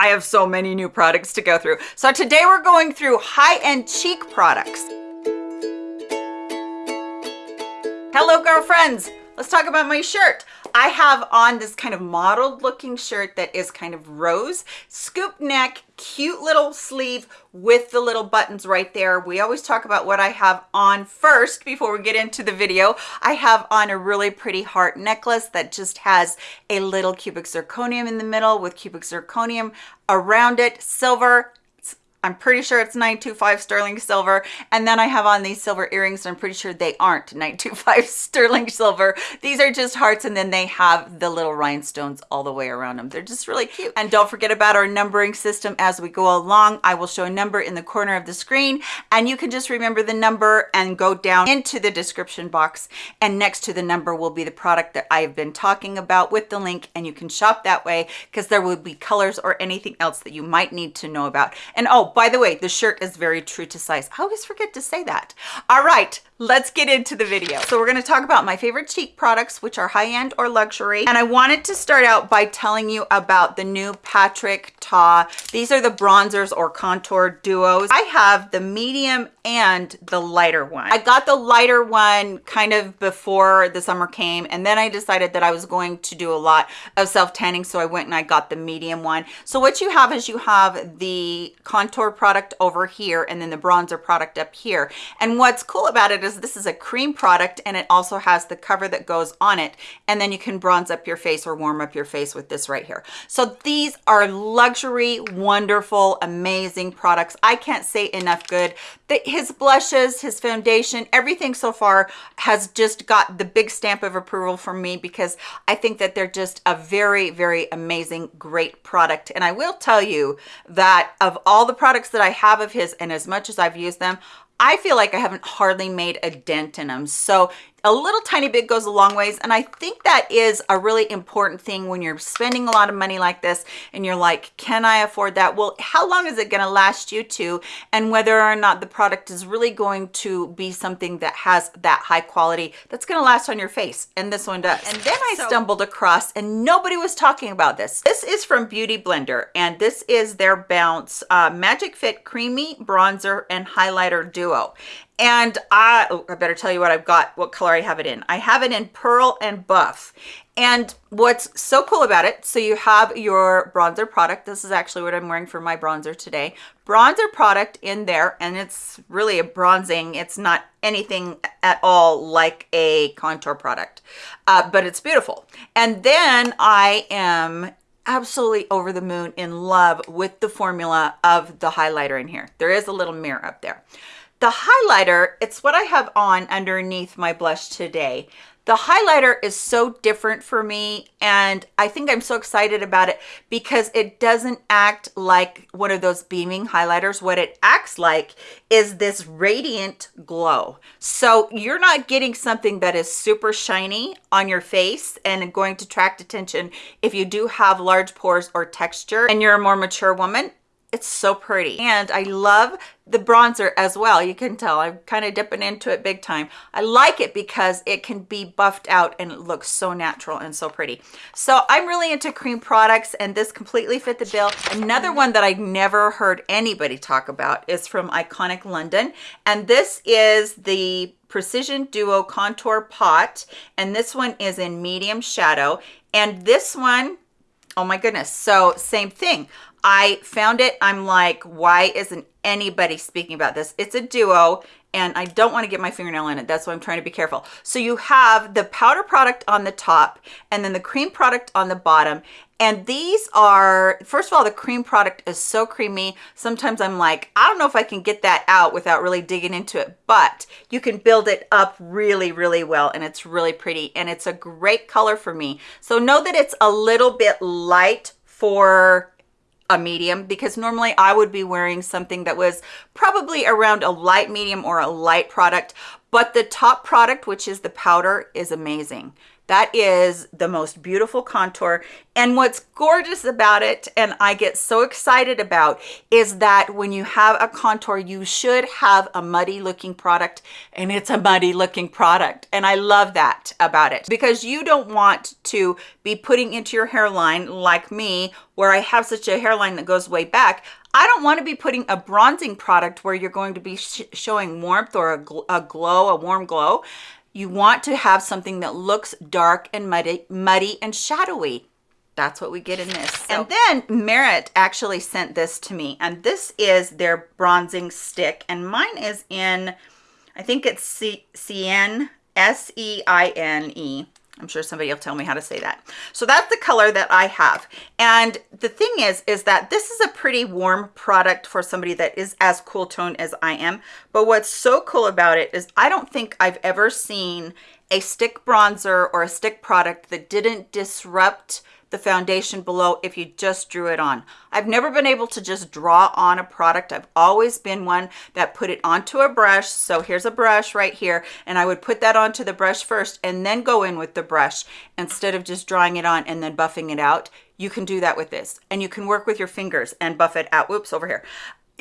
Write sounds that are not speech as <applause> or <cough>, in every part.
I have so many new products to go through. So today we're going through high-end cheek products. Hello, girlfriends. Let's talk about my shirt. I have on this kind of modeled looking shirt that is kind of rose, scoop neck, cute little sleeve with the little buttons right there. We always talk about what I have on first before we get into the video. I have on a really pretty heart necklace that just has a little cubic zirconium in the middle with cubic zirconium around it, silver, I'm pretty sure it's 925 sterling silver. And then I have on these silver earrings. I'm pretty sure they aren't 925 <laughs> sterling silver. These are just hearts. And then they have the little rhinestones all the way around them. They're just really cute. And don't forget about our numbering system as we go along. I will show a number in the corner of the screen and you can just remember the number and go down into the description box. And next to the number will be the product that I've been talking about with the link and you can shop that way because there will be colors or anything else that you might need to know about. And oh, Oh, by the way, the shirt is very true to size. I always forget to say that. All right, let's get into the video. So we're gonna talk about my favorite cheek products, which are high-end or luxury. And I wanted to start out by telling you about the new Patrick Ta. These are the bronzers or contour duos. I have the medium and the lighter one. I got the lighter one kind of before the summer came, and then I decided that I was going to do a lot of self-tanning, so I went and I got the medium one. So what you have is you have the contour product over here, and then the bronzer product up here. And what's cool about it is is this is a cream product and it also has the cover that goes on it and then you can bronze up your face or warm up your face with this right here. So these are luxury wonderful amazing products. I can't say enough good. The, his blushes his foundation everything so far has just got the big stamp of approval from me because i think that they're just a very very amazing great product. And i will tell you that of all the products that i have of his and as much as i've used them I feel like I haven't hardly made a dent in them. So a little tiny bit goes a long ways and i think that is a really important thing when you're spending a lot of money like this and you're like can i afford that? Well how long is it going to last you to and whether or not the product is really going to be something that has that high quality that's going to last on your face? And this one does. And then i so, stumbled across and nobody was talking about this. This is from beauty blender and this is their bounce uh, magic fit creamy bronzer and highlighter duo and I, oh, I better tell you what I've got, what color I have it in. I have it in Pearl and Buff. And what's so cool about it, so you have your bronzer product. This is actually what I'm wearing for my bronzer today. Bronzer product in there, and it's really a bronzing. It's not anything at all like a contour product, uh, but it's beautiful. And then I am absolutely over the moon in love with the formula of the highlighter in here. There is a little mirror up there. The highlighter, it's what I have on underneath my blush today. The highlighter is so different for me and I think I'm so excited about it because it doesn't act like one of those beaming highlighters. What it acts like is this radiant glow. So you're not getting something that is super shiny on your face and going to attract attention if you do have large pores or texture and you're a more mature woman it's so pretty. And i love the bronzer as well. You can tell i'm kind of dipping into it big time. I like it because it can be buffed out and it looks so natural and so pretty. So i'm really into cream products and this completely fit the bill. Another one that i never heard anybody talk about is from iconic london. And this is the precision duo contour pot. And this one is in medium shadow. And this one oh my goodness so same thing I found it. I'm like, why isn't anybody speaking about this? It's a duo and I don't want to get my fingernail in it. That's why I'm trying to be careful. So you have the powder product on the top and then the cream product on the bottom. And these are, first of all, the cream product is so creamy. Sometimes I'm like, I don't know if I can get that out without really digging into it, but you can build it up really, really well. And it's really pretty and it's a great color for me. So know that it's a little bit light for a medium because normally I would be wearing something that was probably around a light medium or a light product but the top product which is the powder is amazing That is the most beautiful contour. And what's gorgeous about it, and I get so excited about, is that when you have a contour, you should have a muddy looking product, and it's a muddy looking product. And I love that about it because you don't want to be putting into your hairline like me, where I have such a hairline that goes way back. I don't want to be putting a bronzing product where you're going to be sh showing warmth or a, gl a glow, a warm glow. You want to have something that looks dark and muddy, muddy and shadowy. That's what we get in this. So. And then Merit actually sent this to me, and this is their bronzing stick, and mine is in, I think it's C-N, S-E-I-N-E. I'm sure somebody will tell me how to say that. So that's the color that I have. And the thing is, is that this is a pretty warm product for somebody that is as cool tone as I am. But what's so cool about it is I don't think I've ever seen a stick bronzer or a stick product that didn't disrupt the foundation below if you just drew it on. I've never been able to just draw on a product. I've always been one that put it onto a brush. So here's a brush right here. And I would put that onto the brush first and then go in with the brush instead of just drawing it on and then buffing it out. You can do that with this and you can work with your fingers and buff it out. Whoops, over here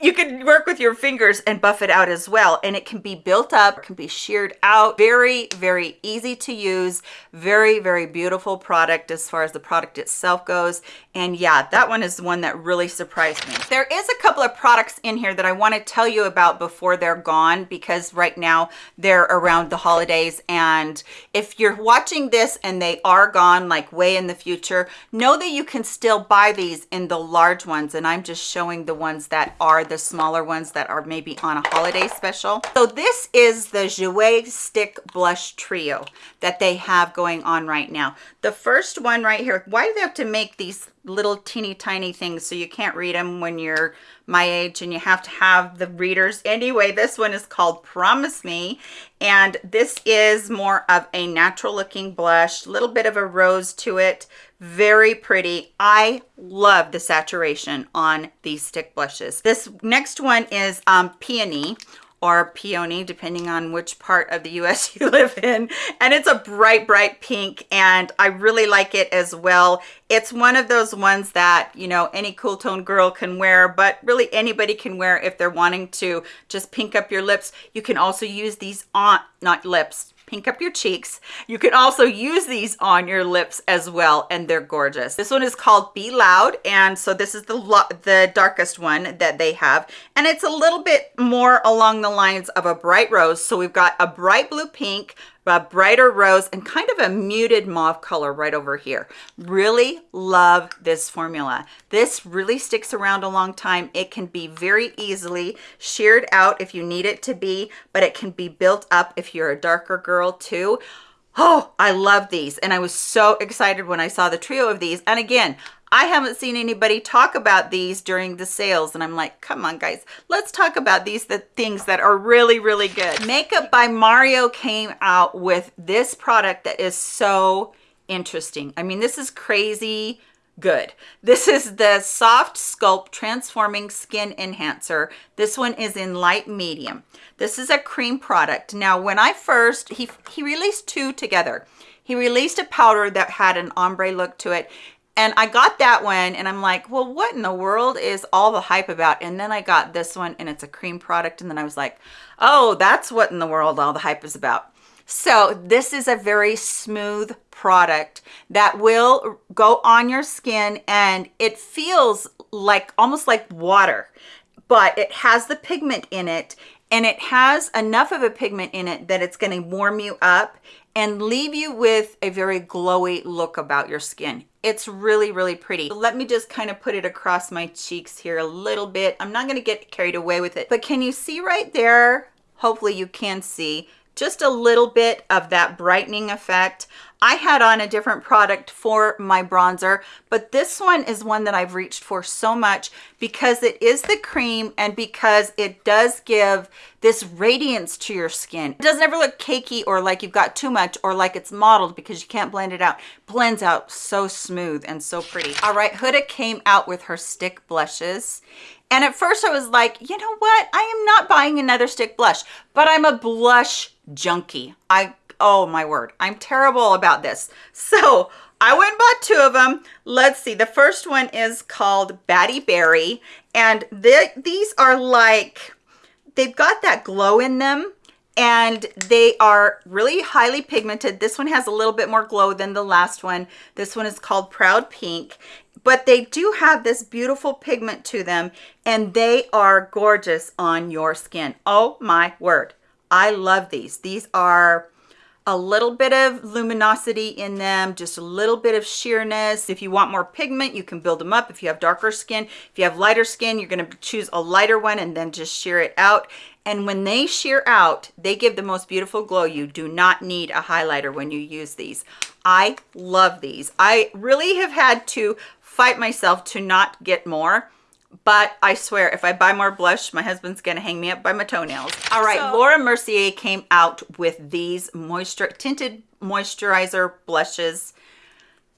you can work with your fingers and buff it out as well and it can be built up can be sheared out. Very very easy to use. Very very beautiful product as far as the product itself goes. And yeah that one is one that really surprised me. There is a couple of products in here that i want to tell you about before they're gone because right now they're around the holidays. And if you're watching this and they are gone like way in the future know that you can still buy these in the large ones. And i'm just showing the ones that are are the smaller ones that are maybe on a holiday special. So this is the Jouer Stick Blush Trio that they have going on right now. The first one right here, why do they have to make these little teeny tiny things so you can't read them when you're my age and you have to have the readers. Anyway this one is called promise me and this is more of a natural looking blush little bit of a rose to it very pretty. I love the saturation on these stick blushes. This next one is um peony or peony, depending on which part of the US <laughs> you live in. And it's a bright, bright pink, and I really like it as well. It's one of those ones that, you know, any cool tone girl can wear, but really anybody can wear if they're wanting to just pink up your lips. You can also use these on, not lips, pink up your cheeks. You can also use these on your lips as well, and they're gorgeous. This one is called Be Loud, and so this is the, the darkest one that they have, and it's a little bit more along the lines of a bright rose. So we've got a bright blue pink, a brighter rose and kind of a muted mauve color right over here. Really love this formula. This really sticks around a long time. It can be very easily sheared out if you need it to be, but it can be built up if you're a darker girl too. Oh, I love these. And I was so excited when I saw the trio of these. And again, I haven't seen anybody talk about these during the sales and I'm like, come on guys, let's talk about these the things that are really, really good. Makeup by Mario came out with this product that is so interesting. I mean, this is crazy good. This is the Soft Sculpt Transforming Skin Enhancer. This one is in light medium. This is a cream product. Now, when I first, he, he released two together. He released a powder that had an ombre look to it and I got that one and I'm like, well, what in the world is all the hype about? And then I got this one and it's a cream product. And then I was like, oh, that's what in the world all the hype is about. So this is a very smooth product that will go on your skin and it feels like almost like water, but it has the pigment in it and it has enough of a pigment in it that it's going to warm you up and leave you with a very glowy look about your skin. It's really really pretty. Let me just kind of put it across my cheeks here a little bit. I'm not to get carried away with it but can you see right there? Hopefully you can see just a little bit of that brightening effect I had on a different product for my bronzer, but this one is one that I've reached for so much because it is the cream and because it does give this radiance to your skin. It doesn't ever look cakey or like you've got too much or like it's modeled because you can't blend it out. Blends out so smooth and so pretty. All right, Huda came out with her stick blushes and at first I was like, you know what? I am not buying another stick blush, but I'm a blush junkie. I oh my word, I'm terrible about this. So I went and bought two of them. Let's see. The first one is called Batty Berry. And these are like, they've got that glow in them and they are really highly pigmented. This one has a little bit more glow than the last one. This one is called Proud Pink, but they do have this beautiful pigment to them and they are gorgeous on your skin. Oh my word. I love these. These are a little bit of luminosity in them, just a little bit of sheerness. If you want more pigment, you can build them up. If you have darker skin, if you have lighter skin, you're gonna choose a lighter one and then just sheer it out. And when they sheer out, they give the most beautiful glow. You do not need a highlighter when you use these. I love these. I really have had to fight myself to not get more but I swear if I buy more blush, my husband's gonna hang me up by my toenails. All right, so, Laura Mercier came out with these moisture tinted moisturizer blushes.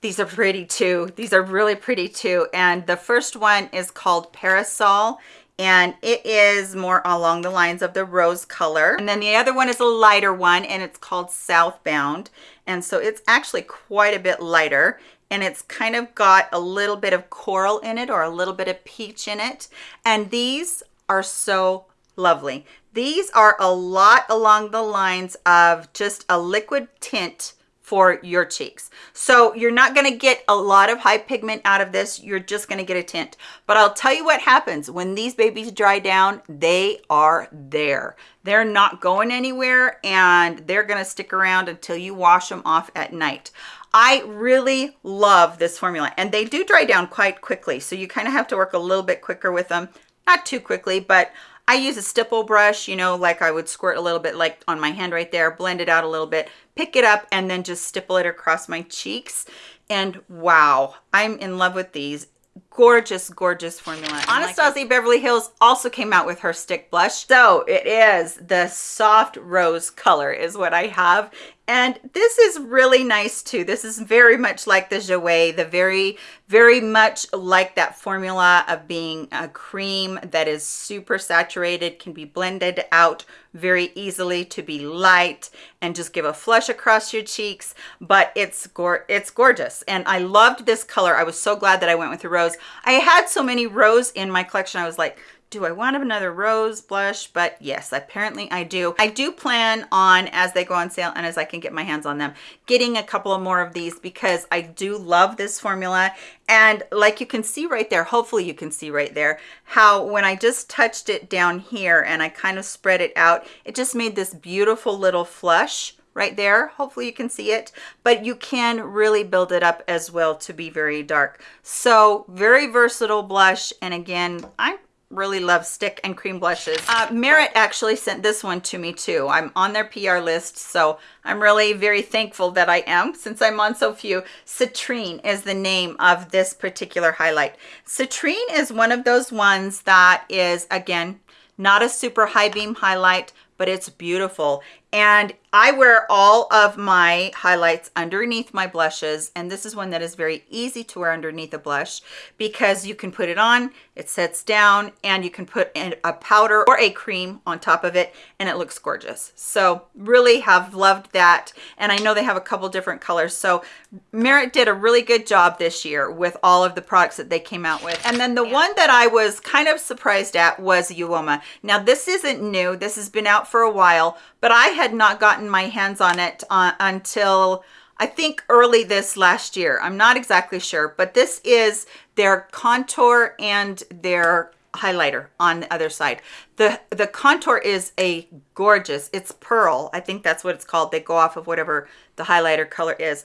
These are pretty too. These are really pretty too. And the first one is called Parasol and it is more along the lines of the rose color. And then the other one is a lighter one and it's called Southbound. And so it's actually quite a bit lighter and it's kind of got a little bit of coral in it or a little bit of peach in it. And these are so lovely. These are a lot along the lines of just a liquid tint for your cheeks. So you're not gonna get a lot of high pigment out of this. You're just gonna get a tint. But I'll tell you what happens when these babies dry down, they are there. They're not going anywhere and they're gonna stick around until you wash them off at night. I really love this formula and they do dry down quite quickly. So you kind of have to work a little bit quicker with them. Not too quickly, but I use a stipple brush, you know, like I would squirt a little bit like on my hand right there, blend it out a little bit, pick it up and then just stipple it across my cheeks. And wow, I'm in love with these gorgeous gorgeous formula anastasia like beverly hills also came out with her stick blush so it is the soft rose color is what i have and this is really nice too. This is very much like the Jouer, the very, very much like that formula of being a cream that is super saturated, can be blended out very easily to be light and just give a flush across your cheeks. But it's, it's gorgeous. And I loved this color. I was so glad that I went with the rose. I had so many rose in my collection. I was like, do I want another rose blush? But yes, apparently I do. I do plan on, as they go on sale and as I can get my hands on them, getting a couple of more of these because I do love this formula. And like you can see right there, hopefully you can see right there, how when I just touched it down here and I kind of spread it out, it just made this beautiful little flush right there hopefully you can see it but you can really build it up as well to be very dark so very versatile blush and again i'm really love stick and cream blushes. Uh, Merit actually sent this one to me too. I'm on their PR list, so I'm really very thankful that I am since I'm on so few. Citrine is the name of this particular highlight. Citrine is one of those ones that is, again, not a super high beam highlight, but it's beautiful. And I wear all of my highlights underneath my blushes. And this is one that is very easy to wear underneath a blush because you can put it on, it sets down, and you can put in a powder or a cream on top of it, and it looks gorgeous. So really have loved that. And I know they have a couple different colors. So Merit did a really good job this year with all of the products that they came out with. And then the yeah. one that I was kind of surprised at was Uoma. Now this isn't new. This has been out for a while, but I had not gotten my hands on it uh, until I think early this last year. I'm not exactly sure, but this is their contour and their highlighter on the other side. The, the contour is a gorgeous, it's pearl. I think that's what it's called. They go off of whatever the highlighter color is.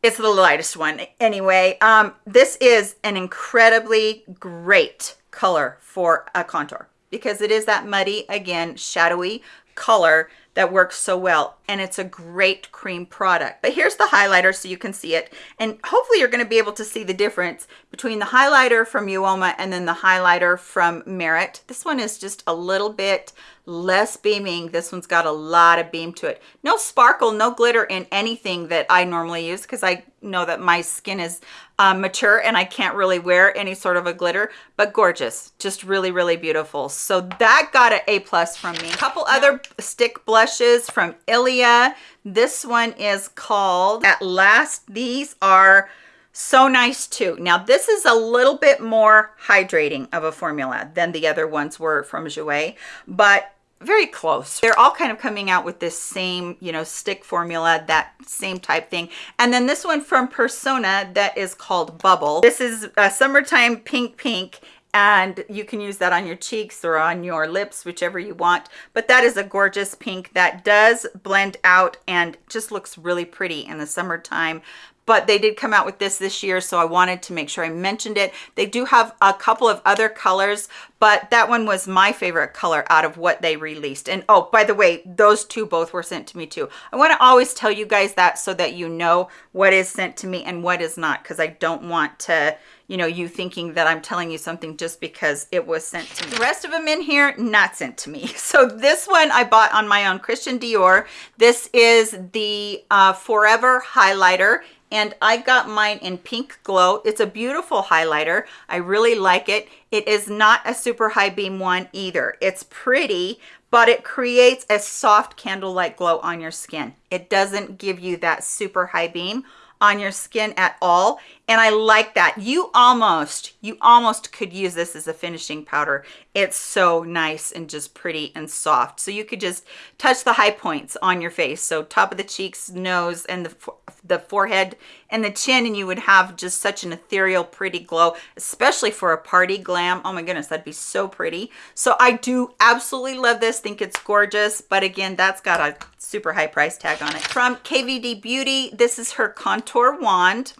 It's the lightest one. Anyway, um, this is an incredibly great color for a contour because it is that muddy, again, shadowy color that works so well and it's a great cream product. But here's the highlighter so you can see it and hopefully you're going to be able to see the difference between the highlighter from Uoma and then the highlighter from Merit. This one is just a little bit less beaming. This one's got a lot of beam to it. No sparkle, no glitter in anything that I normally use because I know that my skin is uh, mature and I can't really wear any sort of a glitter, but gorgeous. Just really, really beautiful. So that got an A plus from me. A couple other stick blushes from Ilia. This one is called At Last. These are so nice too. Now this is a little bit more hydrating of a formula than the other ones were from Jouer, but very close. They're all kind of coming out with this same, you know, stick formula, that same type thing. And then this one from Persona that is called Bubble. This is a summertime pink pink and you can use that on your cheeks or on your lips whichever you want. But that is a gorgeous pink that does blend out and just looks really pretty in the summertime. But they did come out with this this year so i wanted to make sure i mentioned it. They do have a couple of other colors but that one was my favorite color out of what they released. And oh by the way those two both were sent to me too. I want to always tell you guys that so that you know what is sent to me and what is not because i don't want to you know you thinking that i'm telling you something just because it was sent to me the rest of them in here not sent to me <laughs> so this one i bought on my own christian dior this is the uh, forever highlighter and I got mine in Pink Glow. It's a beautiful highlighter. I really like it. It is not a super high beam one either. It's pretty, but it creates a soft candlelight glow on your skin. It doesn't give you that super high beam on your skin at all and I like that. You almost, you almost could use this as a finishing powder. It's so nice and just pretty and soft. So you could just touch the high points on your face. So top of the cheeks, nose, and the, the forehead and the chin, and you would have just such an ethereal, pretty glow, especially for a party glam. Oh my goodness, that'd be so pretty. So I do absolutely love this, think it's gorgeous, but again, that's got a super high price tag on it. From KVD Beauty, this is her contour wand.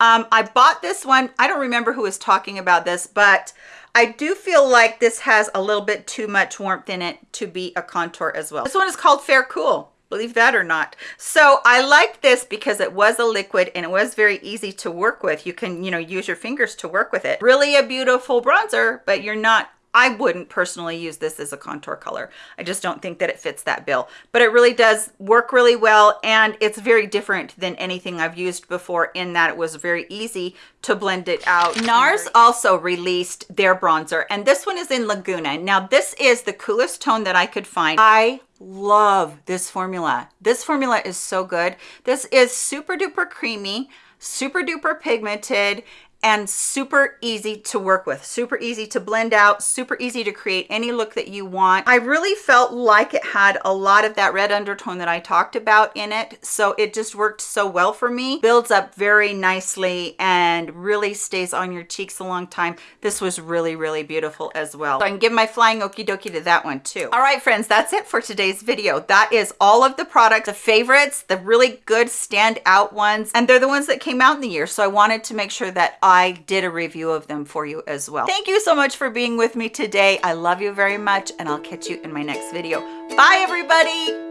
Um, I bought this one. I don't remember who was talking about this, but I do feel like this has a little bit too much warmth in it to be a contour as well. This one is called Fair Cool believe that or not. So i like this because it was a liquid and it was very easy to work with. You can you know use your fingers to work with it. Really a beautiful bronzer but you're not I wouldn't personally use this as a contour color. I just don't think that it fits that bill, but it really does work really well. And it's very different than anything I've used before in that it was very easy to blend it out. NARS also released their bronzer and this one is in Laguna. Now this is the coolest tone that I could find. I love this formula. This formula is so good. This is super duper creamy, super duper pigmented and super easy to work with super easy to blend out super easy to create any look that you want. I really felt like it had a lot of that red undertone that i talked about in it so it just worked so well for me. Builds up very nicely and really stays on your cheeks a long time. This was really really beautiful as well. So i can give my flying okie dokie to that one too. All right friends that's it for today's video. That is all of the products the favorites the really good standout ones and they're the ones that came out in the year so i wanted to make sure that I did a review of them for you as well. Thank you so much for being with me today. I love you very much and I'll catch you in my next video. Bye everybody.